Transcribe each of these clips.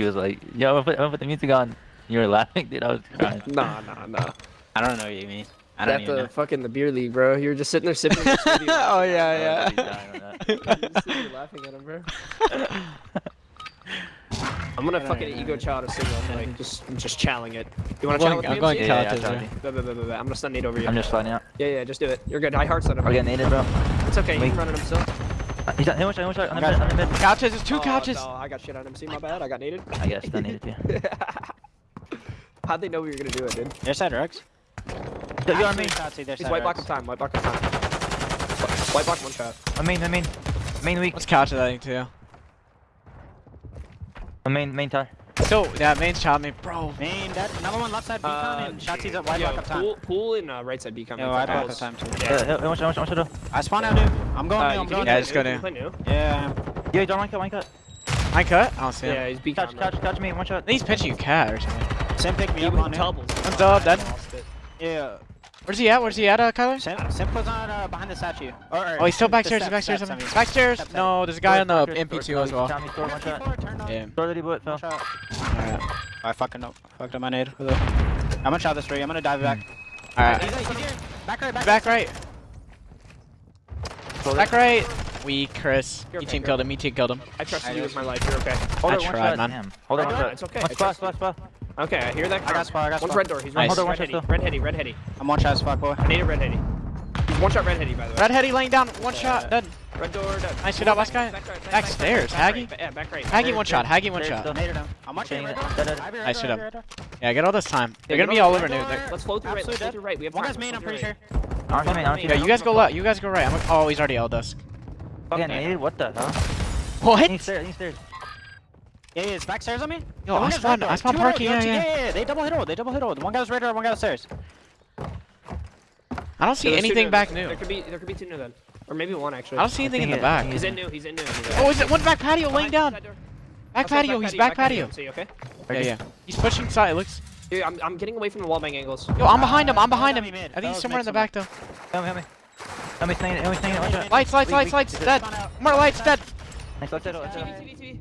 he was like, "Yo, I'm gonna, put, I'm gonna put the music on." You were laughing, dude. I was crying. nah, nah, nah. I don't know what you mean. I don't At the know. fucking the beer league, bro. You were just sitting there sipping. Your oh yeah, yeah. you laughing at him, bro. I'm gonna fucking ego child a signal. I'm like just just challenging it. You wanna challenge me? I'm going yeah, yeah, yeah. I'm gonna stun nade over you. I'm just fine, out. Yeah, yeah, just do it. You're good. I heart stun. I'll getting naded, bro. It's okay. You can run himself. He's at ammo shot, ammo shot, on the mid, on the mid. Couches, there's two oh, couches! No, I got shit on him. See, my bad, I got needed. I guess, that needed you. How'd they know we were gonna do it, dude? There's that Rex. Yo, you're on me. He's white box of time, white box of time. White box one shot. I mean, I mean, main weak. Let's couch it, I think, too. I mean, main tower. So, yeah, main's shot me. Bro, main, that number one left side B uh, and Shotzi's at wide yo, time. Pool, pool and uh, right side B coming. Yeah, wide lock time too. Yeah, yeah. I want you, I want you, I spawn out new. I'm going uh, new, I'm going Yeah, just go new. Yeah. Yeah, don't mind cut, mind cut. Line cut? I don't see him. Yeah, he's B Catch, catch, catch me, one shot. He's pitching cat or something. Sam picked me up on doubles. I'm dubbed, dead. Yeah. Where's he at? Where's he at, uh, Kyler? Sim, Simco's on uh, behind the statue. Or, or, oh, he's still back stairs, back stairs, back stairs. no, there's a guy on the MP2 as well. Yeah. Alright. I fucking up. fucked up my nade. I'm gonna shot this three. I'm gonna dive back. Alright. Back right, back, back right. Back right. We Chris. Your team killed him. Me team killed him. I trust you with my life. You're okay. Hold I on, tried, man. Him. Hold on, it's okay. Let's bust, let's. Okay, I hear that. I got spot. I got spot. One's red door. He's nice. red, one red, heady. red heady. Red heady. I'm one shot spot boy. I need a red heady. One shot red heady by the way. Red heady laying down. One uh, shot. Dead. Red door done. Nice, good job, last guy. Back, back, back stairs, back, Haggy. Right, yeah, back right. Haggy one shot, Haggy one shot. Donated him. I'm watching red. Nice, good job. Yeah, get all this time. They're gonna be all over new. Let's float through right, let's right. We have one guy's main, I'm pretty sure. Yeah, you guys go left, you guys go right. I'm oh, he's already L dusk. Yeah, naded, what the hell? What? He's there. he's stairs. Yeah, yeah, back stairs on me? Yo, I spawned, I spawned parking, yeah, yeah. Yeah, they double hit old, they double hit old. One guy's was radar, one guy's stairs. I don't see anything back new. There could be, there could be two new then. Or maybe one, actually. I don't see anything in the back. He's in new, he's in new. He's oh, is it one back patio oh, laying down? Back patio, back he's patio, back patio. patio. So you okay? Yeah, yeah. He's pushing side, it looks. Dude, I'm, I'm getting away from the wallbang angles. Yo, I'm behind him, I'm behind him. I think he's somewhere in the back, though. Help me, help me. Help me, stay in it, help me, stay in it. Lights, lights, lights, lights, dead. More lights, dead. TV. TV. TV.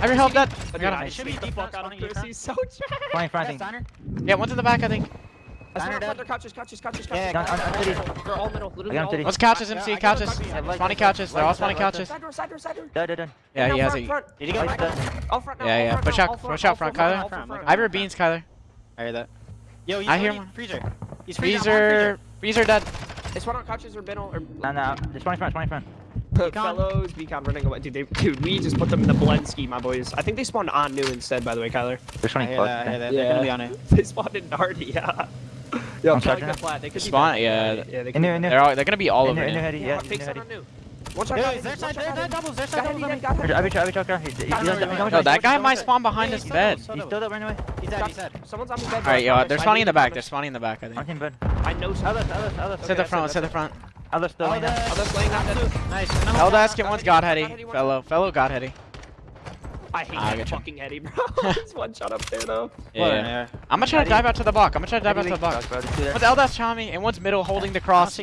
Have your help, dead. I got him. Should be default out on the He's so trash. Flying, flying. Yeah, one's in the back, I think. Are Yeah, yeah, I'm, I'm Let's couches, MC, yeah, couches. Spawning couches, they're all spawning couches. Yeah, he has it. Did he go Yeah, yeah, push out, push out front, Kyler. I have your beans, Kyler. I hear that. Yo, he's I hear him. Freezer. He's freezer. Freezer dead. It's one on couches or middle or. No, no. It's one in front. One in front. Fellows, Beacon running away. Dude, they, dude, we just put them in the blend ski, my boys. I think they spawned on new instead, by the way, Kyler. They're spawning I Yeah. Yeah. They're gonna be on it. they spawned in Narnia. Yeah, I'm charging flat. They could Spawn, yeah. yeah they could in there, in there. They're, all, they're gonna be all in over there. In there, yeah. Take yeah, someone new. Watch out, guys. No, that guy might spawn behind this bed. He's still there, run. He's dead, he's dead. Someone's on the bed. Alright, yo, they're spawning in the back. They're spawning in the back, I think. Martin, bud. I know. Ellis, the front, let's hit the front. Ellis still laying down. Nice. Eldas, get one's Godheady. Fellow, fellow Godheady. I hate ah, that fucking Eddie, bro. Just one shot up there, though. Yeah. yeah. I'm gonna try to dive out to the box. I'm gonna try to dive out to the box. One's Eldas Chami, and one's middle holding the cross.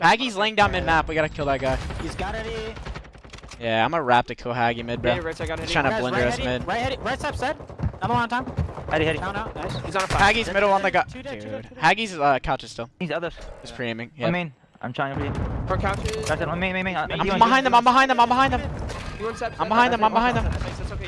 Maggie's laying down mid-map. We gotta kill that guy. He's got Eddie. Yeah, I'm gonna wrap the kill Haggy mid, bro. Yeah, right, so I got trying to blinder us mid. Right, Eddie. Right step, set. I'm on time. Eddie, Eddie. Count out. Nice. He's on a five. Haggy's middle on the guy. Dude. Haggy's uh, couch is still. He's other. He's pre-aiming. Yeah. I mean, I'm trying to be. For couches. I'm behind them. I'm behind them. I'm behind them. I'm behind them. I'm behind them.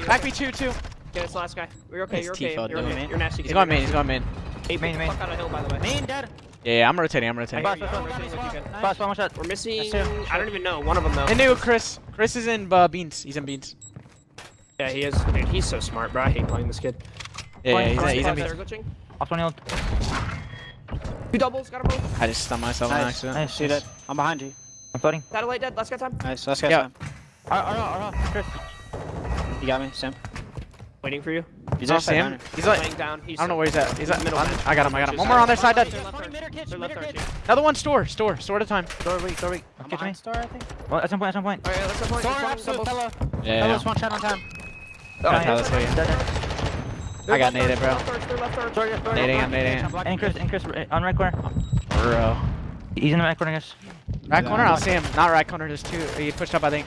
Back me two two. Okay, it's the last guy. We're okay. You're okay. You're okay. You're, okay. You're, nasty. He's going main. He's going main. Eight main. Main. Fuck out of hill, by the way. Main dead. Yeah, yeah, I'm rotating, I'm rotating. Boss, boss, one more shot. We're missing, I don't even know, one of them though. And new Chris. Chris is in uh, Beans, he's in Beans. Yeah, he is. Dude, he's so smart, bro. I hate playing this kid. Yeah, yeah he's, he's, he's in Beans. Glitching. Off 20 Two doubles, got a both. I just stunned myself nice. on accident. Nice, see that. I'm behind you. I'm floating. Satellite dead, last guy time. Nice, last guy yeah. time. Alright, alright, alright, Chris. You got me, Sam. Waiting for you. He's off oh, Sam. He's like, down. He's I don't know where he's at. He's at middle. I got him. I got him. One more on their side. Dead. Another one. Store. Store. Store at a time. Store weak. Store weak. I'm catching me. Store, I think. Well, at some point. At some point. All right, let's go point. Store, absolute. Yeah. One shot on time. Oh, yeah, that's what I got naded, bro. Nading, I'm nading. And Chris, and Chris, uh, on right corner. Bro. He's in the right corner, guys. Right corner, I'll see him. Not right corner, Just two. He pushed up, I think.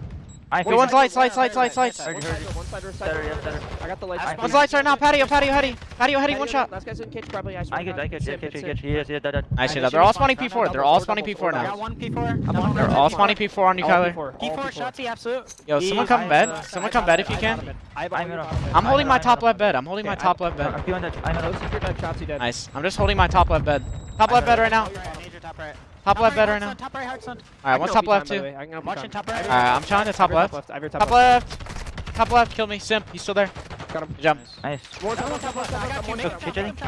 I Wait, one's lights, lights, lights, lights, lights. One side or side. Better, better. I got the lights. One's lights right now. Patio, patio, heady. Patio, heady, one shot. Last guy's in cage, probably. I get, I get, get, get, get. He is, he is, dead, dead. I should have. They're all spawning P4. They're all spawning P4 now. I got one P4. They're all spawning P4 on you, Kyler. P4 shots, the absolute. Yo, someone come bed. Someone come bed if you can. I'm holding my top left bed. I'm holding my top left bed. Nice. I'm just holding my top left bed. Top left bed right now. Major Top right. Top, top left better right now. Top right, hard Hartson. All right, one top left too. Watching top right. All right, I'm trying to top left. Top left. Top left. Top left. Kill me, Simp. He's still there. Got him. Jump. Nice. More top left. I got you. Nick.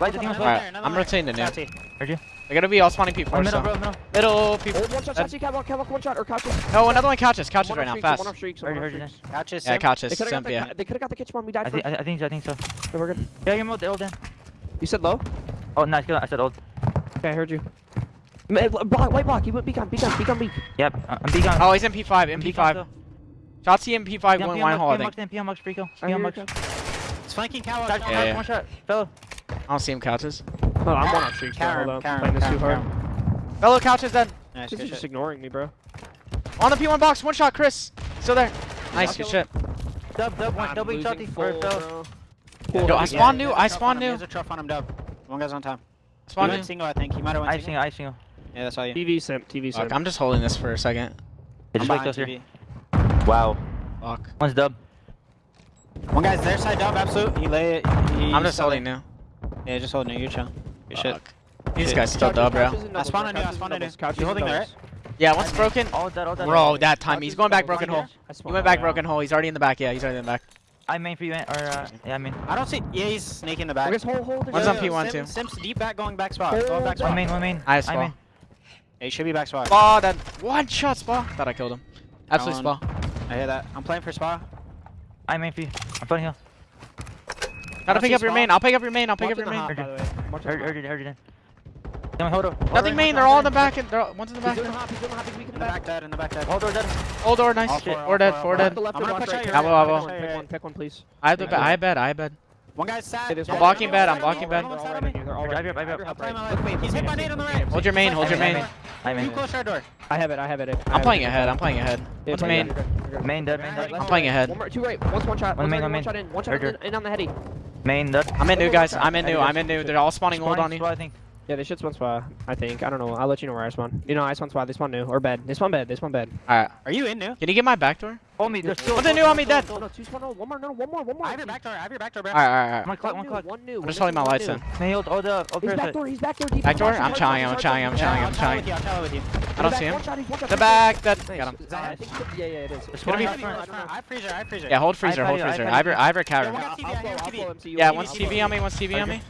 All right, I'm rotating the nuke. Heard you. They're gonna be all spawning people. Middle, bro, middle. Middle people. One shot, catch, walk, walk, one shot, or couches. No, another one couches, couches right now, fast. One off streaks, one off streaks. Couches, yeah, couches, simp, yeah. They could've got the kitchen one, we died for first. I think so, I think so. We're good. Yeah, you're old, old, Dan. You said low? Oh, nice, I said old. Okay, I heard you. Eh, block, white block, he went beacon, beacon, beacon, beacon. Yep, uh, I'm beacon. Oh, he's MP5, MP5. Shot the MP5, one line hall, I think. MP on Mux, Rico. MP on Mux. It's flanking cow. Shot, yeah, yeah. One shot, fellow. I don't see him couches. Oh, I'm one on three. so hold on. Playing this too hard. Fellow couches then. Nice, just ignoring me, bro. On the P1 box, one shot, Chris. Still there. Nice, good shit. Dub, dub, one, double shot, full, bro. Cool. Yo, I spawn new, I spawn new. There's a truff on him, dub. One guy's on time. Spawn did single, I think. He might have went I single. I single. Yeah, that's all you. TV simp, TV simp. Fuck, I'm just holding this for a second. Just. Wow. Fuck. One's dub. One guy's their side dub, absolute. He lay it. He I'm just holding it. now. Yeah, just holding it. You're chill. You shit. These guys still dub, bro. I spawned on you, I spawned on you. You holding there, right? Yeah, one's broken. All dead, all dead. Bro, that time. He's going back broken hole. He went back broken hole. He's already in the back. Yeah, he's already in the back. I main for you, eh, or uh, yeah, I mean. I don't see. Yeah, he's sneaking the back. Just hold, hold. One's on P1 Sim, too. Deep back, going back spot. Going back spot. I main, I main. I. I main. Yeah, he should be back spot. Spa, that one shot spa. Thought I killed him. Absolute spa. I hear that. I'm playing for spa. I main for you. I'm playing hill. Gotta pick up your main. I'll pick up your main. I'll pick up your main. Urgent, urgent, urgent. Nothing main, they're all in the back. And they're all, one's in the back. He's doing hop, he's doing hop, he's weak in the back. dead, in the back dead. All door dead. All door, nice. Shit. Or dead, four dead. I'm gonna push out your Abo. Pick one, pick one, please. I bet, I bet, I bet. One guy's sad. I'm blocking bad, I'm blocking bad. He's hit by nade on the right. Hold your main, hold your main. I'm in. Too close our door. I have it, I have it. I'm playing ahead, I'm playing ahead. What's main? Main dead, main dead. I'm playing ahead. Two right, one shot. One main, one main. One shot in, one shot in on the heady. Main dead. I'm in new, guys. I'm in new, I'm in new. They're all spawning old on you. I think. Yeah, this should spawn spy, I think. I don't know. I'll let you know where I spawn. You know, I spawn spy. This one new. Or bed. This one bed. This one bed. Alright. Are you in new? Can you get my back door? Hold me. There's still. What's the new on me? Dead. Two spawn. One more. No, one more. One more. I have your back door. I have your back door, bro. Alright, alright. One clock. One clock. One new. I'm just holding my lights in. Can I the. He's back door. He's back door. Back door? I'm chowing. I'm chowing. I'm chowing. I'm chowing. I'm trying. I don't see him. The back. That. Got him. Yeah, yeah, it is. It's gonna be. I freezer. I freezer. Yeah, hold freezer. Hold freezer. I have your. I have your cavern. Yeah, one CV on me. One CV on me.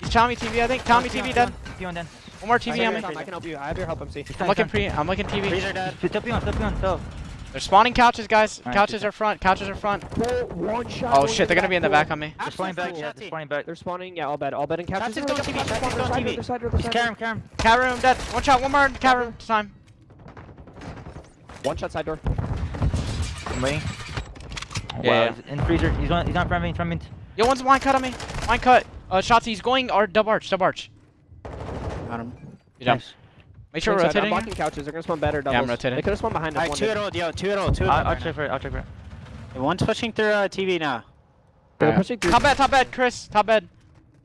He's Tommy TV, I think. Tommy TV dead. P1 dead. One more TV on me. I can help you. I have your help, I'm MC. I'm looking pre. I'm looking TV. Freezer dead. Flip P1. Flip P1. Flip. They're spawning couches, guys. Right, couches are front. Couches are front. Oh shit, they're gonna be in the back on me. They're spawning back. Yeah, they're spawning back. They're spawning. Yeah, all bad, All bad and couches. Couches going TV. Couches going TV. Karim, Karim. Karim dead. One shot. One more. Karim. Time. One shot side door. I'm waiting. Yeah. Wow. yeah. In freezer. He's on. He's on front me. Front me. Yo, one's wine cut on me. Wine cut. Uh, shots, he's going our dub arch, dub arch. Got him. Good nice. Make sure we're rotating. I'm blocking couches. They're gonna spawn better doubles. Yeah, I'm rotating. They could have spawned behind us. Alright, two at all, yo, two at all, two at all. I'll, check for it. I'll check for it. Hey, one's pushing through uh, TV now. Yeah. pushing through. Top bed, top bed, Chris. Top bed.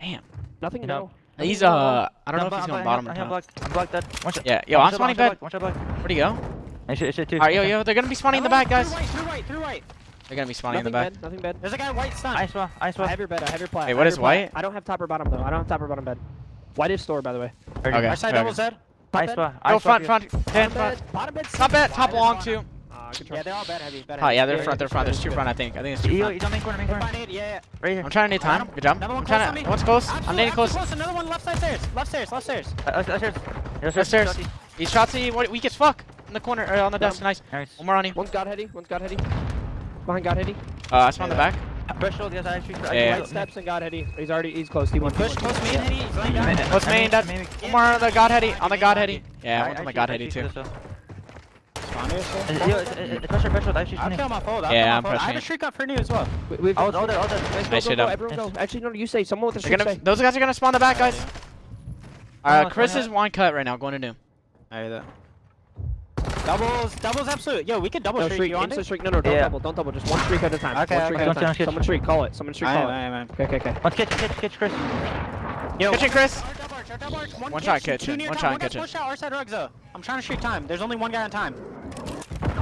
Damn. Nothing in no. He's uh, I don't I'm know if he's going bottom or top. I'm blocked. I'm blocked. Dead. One shot. Yeah. Yo, I'm spawning bed. One shot block. Where'd he go? I should, I should too. Alright, yo, yo, they're gonna be spawning in the back, guys. Through right, through right, through right. They're gonna be spawning in the back. bad. Nothing bad. There's a guy white stun. Ice wall. Ice I have your bed. I have your plat. Wait, I what have is your plat. white? I don't have top or bottom though. I don't have top or bottom bed. White is store by the way. Okay. Our side okay. double Z. Ice bed? wall. Front, front, ten, front. bed. Bottom bed. Top bed, top Bottom long too. Uh, good try. Yeah, they're all bad heavy. Bad Oh yeah, they're Yeah, front, they're front. There's two front, I think. I think it's two Yo, front. he's on main corner, main They're corner. yeah, yeah. Right here. I'm trying to need time. Good job. Another I'm one close on trying me. to. One's close. Absolute, I'm needing close. absolute Another one left side stairs. Left stairs. Left stairs. Uh, upstairs. Upstairs. Upstairs. He's shot to you. What? Weak as fuck. In the corner, or on the desk. Nice. Nice. One more on you. One's God heady. One's God heady. Behind God heady. Uh, I spawned the Yeah. back. Threshold, yes, I actually. Yeah. Right steps and got Eddie. He's already he's close. He went Push close me and Eddie. He's laying down. What's main? That Maybe. one more on the God Heady. On the God Heady. Yeah, one's on the God Heady too. Spawn here, so. Yo, it's- it's- it's pressure, threshold, I actually. I'll kill my fold. I'll Yeah, I'm fold. I have pressing a it. shriek up for new as well. We- We've All, all there, all there. Guys, Nice shit up. Everyone go. Actually, no, you say. Someone with a They're streak gonna, those guys are gonna spawn the back, guys. Oh, Uh, Chris is one cut right now, going to do. I hear that. Doubles, doubles absolute. Yo, we can double No streak. streak, You on instant it? streak. No, no, don't Yeah. double, don't double. Just one streak at a time. Okay, one streak okay. at a Don't time. Someone streak, call it. Someone streak, I call am, it. I am, I am. Okay, okay, okay. One kitchen, kitchen, kitchen, Chris. Yo, Kitchen, Chris. Our double arch, our double arch, One, One shot kitchen, kitchen, two near one shot kitchen. Push out, our side rugs though. I'm trying to streak time. There's only one guy on time.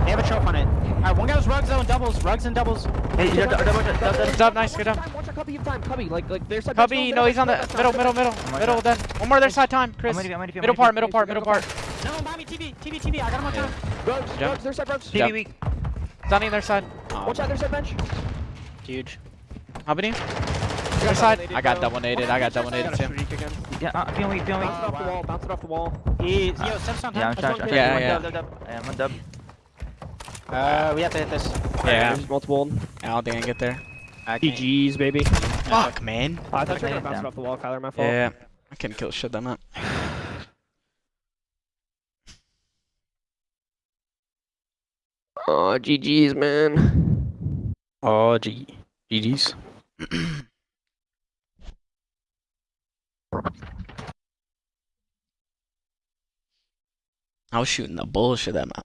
They have a choke on it. Alright, one guy was rugs though and doubles. Rugs and doubles. Hey, you double, double, double, double. Good job, nice, good job. Watch our cubby of time. Cubby, like, like, there's a Cubby, no, he's on the middle, middle, oh middle, middle. Then one more their side time, Chris. I'm ready, I'm ready, I'm Middle part, middle part, middle part. No, buy me TV, TV, TV. I got him on time. Rugs, Jump. rugs, there's that rugs. Jump. TV weak. Donnie their side. Watch out, there's that bench. Huge. How many? Their side. I got double naded. I got double naded too. Yeah, uh, feeling weak, feeling weak. Bounce it off the wall, bounce it off the wall. He, yo, steps on Yeah, I'm time. trying, trying. kid. Yeah, yeah. dub, dub, dub. Yeah, one dub. Uh, we have to hit this. Yeah. There's multiple. I don't think I can get there. I. GG's, baby. Fuck, man. Oh, I thought you were gonna bounce it off the wall, Kyler. My fault. Yeah. I couldn't kill shit that much. Oh, GG's, man. Oh, G. GG's. I was shooting the bullshit that map.